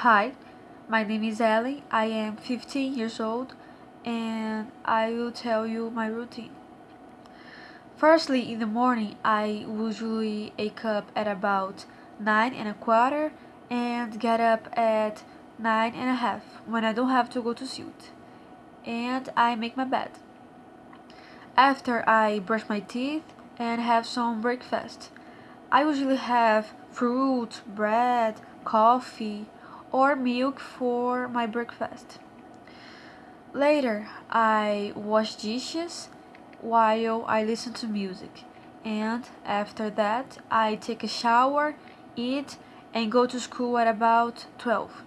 Hi, my name is Ellie. I am 15 years old and I will tell you my routine. Firstly, in the morning, I usually wake up at about 9 and a quarter and get up at 9 and a half when I don't have to go to suit. And I make my bed. After I brush my teeth and have some breakfast. I usually have fruit, bread, coffee, or milk for my breakfast. Later, I wash dishes while I listen to music, and after that, I take a shower, eat, and go to school at about 12.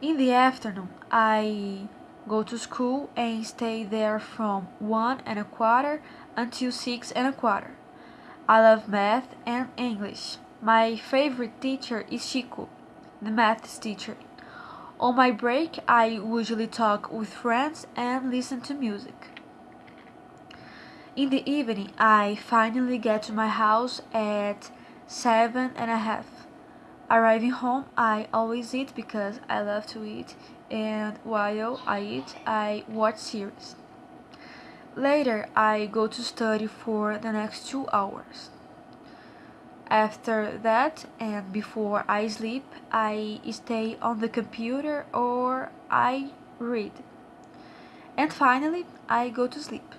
In the afternoon, I go to school and stay there from 1 and a quarter until 6 and a quarter. I love math and English. My favorite teacher is Chico, the math teacher. On my break, I usually talk with friends and listen to music. In the evening, I finally get to my house at seven and a half. Arriving home, I always eat because I love to eat, and while I eat, I watch series. Later, I go to study for the next two hours. After that, and before I sleep, I stay on the computer or I read. And finally, I go to sleep.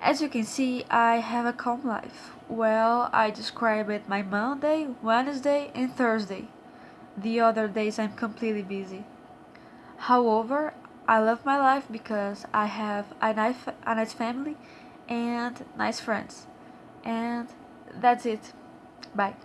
As you can see, I have a calm life. Well, I describe it my Monday, Wednesday, and Thursday. The other days I'm completely busy. However, I love my life because I have a nice, a nice family and nice friends. And that's it. Bye.